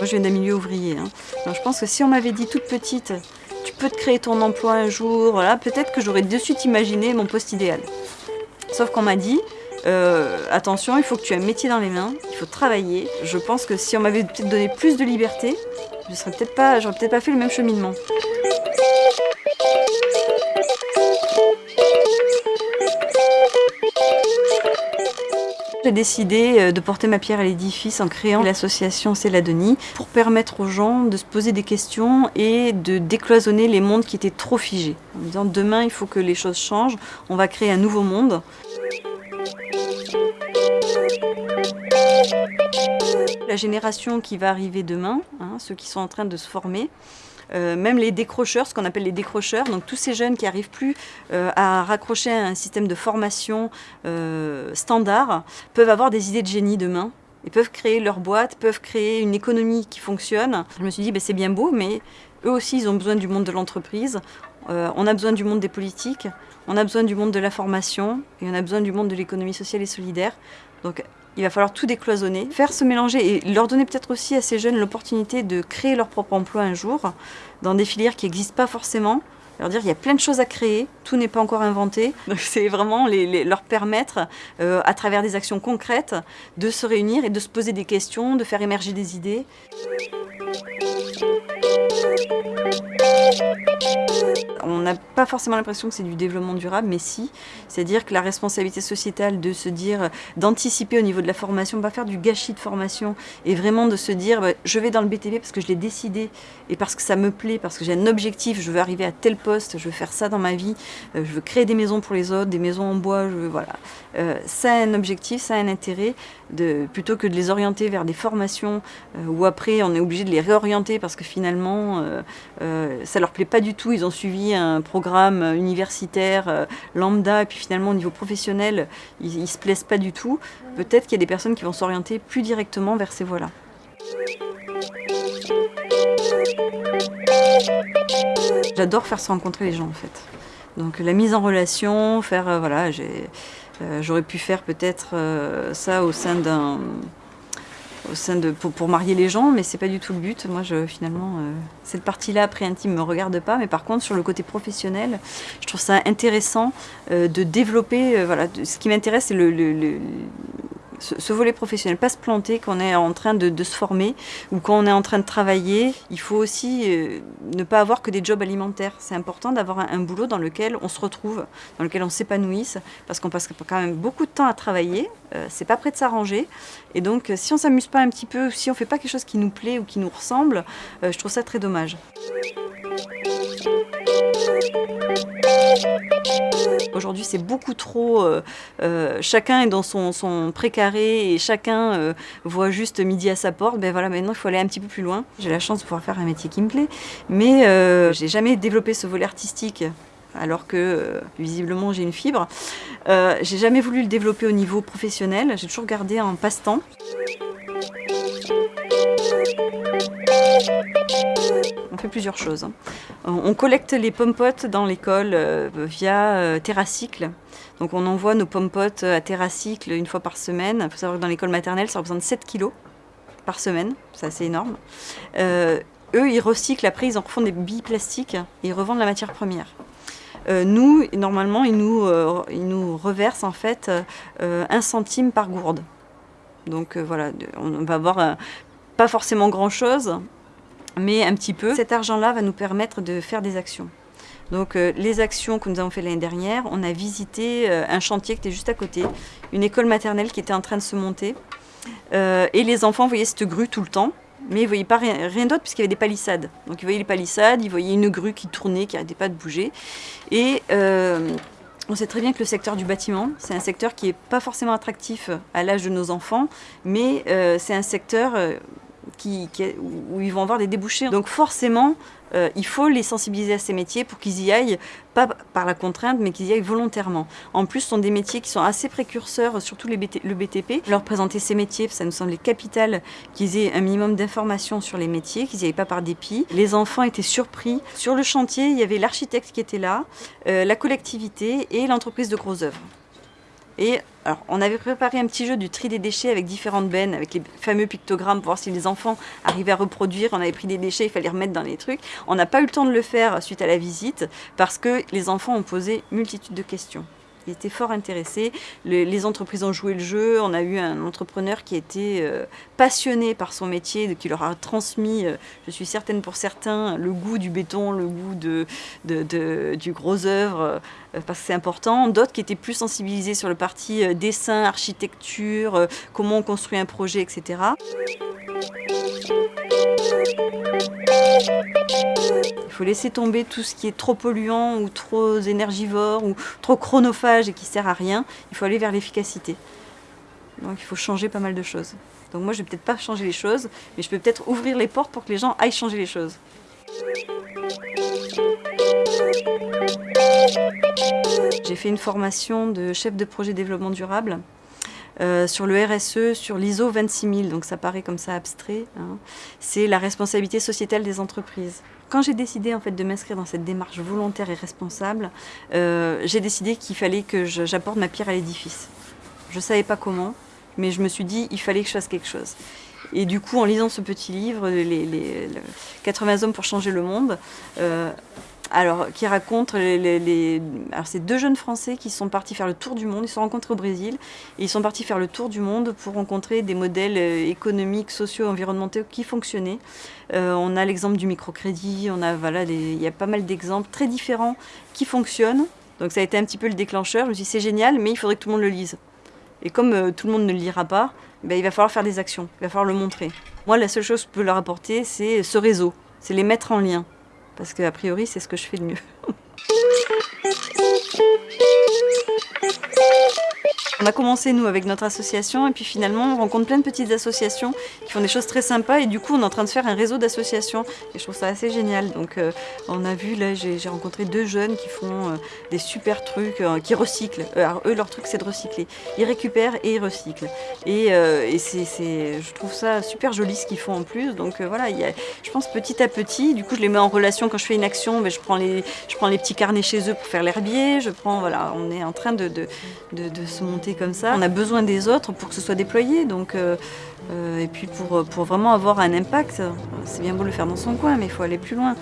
Moi, je viens d'un milieu ouvrier. Hein. Je pense que si on m'avait dit toute petite, tu peux te créer ton emploi un jour, peut-être que j'aurais de suite imaginé mon poste idéal. Sauf qu'on m'a dit, euh, attention, il faut que tu aies un métier dans les mains, il faut travailler. Je pense que si on m'avait peut-être donné plus de liberté, je serais peut-être pas, j'aurais peut-être pas fait le même cheminement. J'ai décidé euh, de porter ma pierre à l'édifice en créant l'association Céladonie pour permettre aux gens de se poser des questions et de décloisonner les mondes qui étaient trop figés. En disant demain il faut que les choses changent, on va créer un nouveau monde. La génération qui va arriver demain, hein, ceux qui sont en train de se former, euh, même les décrocheurs, ce qu'on appelle les décrocheurs, donc tous ces jeunes qui n'arrivent plus euh, à raccrocher à un système de formation euh, standard, peuvent avoir des idées de génie demain. Ils peuvent créer leur boîte, peuvent créer une économie qui fonctionne. Je me suis dit, ben, c'est bien beau, mais eux aussi, ils ont besoin du monde de l'entreprise. on a besoin du monde des politiques, on a besoin du monde de la formation, et on a besoin du monde de l'économie sociale et solidaire. Il va falloir tout décloisonner, faire se mélanger et leur donner peut-être aussi à ces jeunes l'opportunité de créer leur propre emploi un jour dans des filières qui n'existent pas forcément. Leur dire il y a plein de choses à créer, tout n'est pas encore inventé. Donc c'est vraiment leur permettre, euh, à travers des actions concrètes, de se réunir et de se poser des questions, de faire émerger des idées. On n'a pas forcément l'impression que c'est du développement durable, mais si. C'est-à-dire que la responsabilité sociétale de se dire, d'anticiper au niveau de la formation, pas faire du gâchis de formation, et vraiment de se dire, bah, je vais dans le BTP parce que je l'ai décidé, et parce que ça me plaît, parce que j'ai un objectif, je veux arriver à tel poste, je veux faire ça dans ma vie, euh, je veux créer des maisons pour les autres, des maisons en bois, voilà. Euh, ça a un objectif, ça a un intérêt, plutôt que de les orienter vers des formations, euh, où après on est obligé de les réorienter parce que finalement, ça leur plaît pas du tout, ils ont suivi un programme universitaire euh, lambda, et puis finalement au niveau professionnel, ils, ne se plaisent pas du tout, peut-être qu'il y a des personnes qui vont s'orienter plus directement vers ces voies-là. J'adore faire se rencontrer les gens en fait. Donc la mise en relation, faire, euh, voilà, euh, j'aurais pu faire peut-être ça au sein d'un au sein de, pour, marier les gens, mais c'est pas du tout le but. Moi, je, finalement, euh, cette partie-là, après intime, me regarde pas. Mais par contre, sur le côté professionnel, je trouve ça intéressant euh, de développer. Euh, voilà, ce qui m'intéresse, c'est le, ce, volet professionnel, pas se planter quand on est en train de, se former ou quand on est en train de travailler. Il faut aussi euh, ne pas avoir que des jobs alimentaires. C'est important d'avoir un, boulot dans lequel on se retrouve, dans lequel on s'épanouisse, parce qu'on passe quand même beaucoup de temps à travailler. Euh, c'est pas prêt de s'arranger. Et donc, euh, si on s'amuse pas un petit peu, si on fait pas quelque chose qui nous plaît ou qui nous ressemble, je trouve ça très dommage. Aujourd'hui, c'est beaucoup trop... Euh, euh, chacun est dans son, précaré et chacun euh, voit juste midi à sa porte. Ben voilà, maintenant, il faut aller un petit peu plus loin. J'ai la chance de pouvoir faire un métier qui me plaît, mais j'ai jamais développé ce volet artistique alors que visiblement j'ai une fibre. j'ai jamais voulu le développer au niveau professionnel, j'ai toujours gardé en passe-temps. On fait plusieurs choses. Hein. On collecte les pommes-potes dans l'école euh, via euh, Terracycle. Donc on envoie nos pommes-potes à Terracycle une fois par semaine. Il faut savoir que dans l'école maternelle, ça représente 7 kilos par semaine. C'est assez énorme. Euh, eux, ils recyclent, après ils en refont des billes plastiques et ils revendent la matière première. nous, normalement, ils nous, ils nous reversent en fait un centime par gourde. Donc voilà, on va avoir pas forcément grand-chose, mais un petit peu. Cet argent-là va nous permettre de faire des actions. Donc euh, les actions que nous avons fait l'année dernière, on a visité euh, un chantier qui était juste à côté, une école maternelle qui était en train de se monter. Euh, et les enfants voyaient cette grue tout le temps, mais ils ne voyaient pas rien, rien d'autre puisqu'il y avait des palissades. Donc ils voyaient les palissades, ils voyaient une grue qui tournait, qui n'arrêtait pas de bouger. Et on sait très bien que le secteur du bâtiment, c'est un secteur qui n'est pas forcément attractif à l'âge de nos enfants, mais c'est un secteur où ils vont avoir des débouchés. Donc forcément, euh, il faut les sensibiliser à ces métiers pour qu'ils y aillent, pas par la contrainte, mais qu'ils y aillent volontairement. En plus, ce sont des métiers qui sont assez précurseurs, surtout le BTP. Leur présenter ces métiers, ça nous semblait capital qu'ils aient un minimum d'informations sur les métiers, qu'ils n'y aillent pas par dépit. Les enfants étaient surpris. Sur le chantier, il y avait l'architecte qui était là, euh, la collectivité et l'entreprise de gros œuvres. Et on avait préparé un petit jeu du tri des déchets avec différentes bennes, avec les fameux pictogrammes pour voir si les enfants arrivaient à reproduire. On avait pris des déchets, il fallait remettre dans les trucs. On n'a pas eu le temps de le faire suite à la visite parce que les enfants ont posé multitude de questions. Ils étaient fort intéressés. les entreprises ont joué le jeu. On a eu un entrepreneur qui était euh, passionné par son métier, qui leur a transmis, euh, je suis certaine pour certains, le goût du béton, le goût de, du gros œuvre, euh, parce que c'est important. D'autres qui étaient plus sensibilisés sur le parti dessin, architecture, comment on construit un projet, etc. Il faut laisser tomber tout ce qui est trop polluant ou trop énergivore ou trop chronophage et qui sert à rien. Il faut aller vers l'efficacité. Donc il faut changer pas mal de choses. Donc moi je vais peut-être pas changer les choses, mais je peux peut-être ouvrir les portes pour que les gens aillent changer les choses. J'ai fait une formation de chef de projet développement durable euh, sur le RSE, sur l'ISO 26000, donc ça paraît comme ça abstrait, hein. c'est la responsabilité sociétale des entreprises. Quand j'ai décidé en fait de m'inscrire dans cette démarche volontaire et responsable, euh, j'ai décidé qu'il fallait que j'apporte ma pierre à l'édifice. Je ne savais pas comment, mais je me suis dit il fallait que je fasse quelque chose. Et du coup, en lisant ce petit livre, les, 80 hommes pour changer le monde, euh, alors, qui raconte c'est deux jeunes Français qui sont partis faire le tour du monde. Ils se sont rencontrés au Brésil et ils sont partis faire le tour du monde pour rencontrer des modèles euh, économiques, sociaux, environnementaux qui fonctionnaient. Euh, on a l'exemple du microcrédit. On a voilà, il y a pas mal d'exemples très différents qui fonctionnent. Donc ça a été un petit peu le déclencheur. Je me suis dit c'est génial, mais il faudrait que tout le monde le lise. Et comme euh, tout le monde ne le lira pas, ben, il va falloir faire des actions. Il va falloir le montrer. Moi, la seule chose que je peux leur apporter, c'est ce réseau. C'est les mettre en lien parce qu'a priori c'est ce que je fais de mieux. On a commencé nous avec notre association et puis finalement on rencontre plein de petites associations qui font des choses très sympas et du coup on est en train de faire un réseau d'associations et je trouve ça assez génial. Donc euh, on a vu là, j'ai rencontré deux jeunes qui font euh, des super trucs, euh, qui recyclent. alors eux leur truc c'est de recycler. Ils récupèrent et ils recyclent. Et, je trouve ça super joli ce qu'ils font en plus. Donc voilà, je pense petit à petit, du coup je les mets en relation quand je fais une action, mais je, prends les, je prends les petits carnets chez eux pour faire l'herbier, je prends, voilà, on est en train de se monter comme ça. On a besoin des autres pour que ce soit déployé. Donc, euh, euh, et puis pour, pour vraiment avoir un impact, c'est bien beau le faire dans son coin, mais il faut aller plus loin.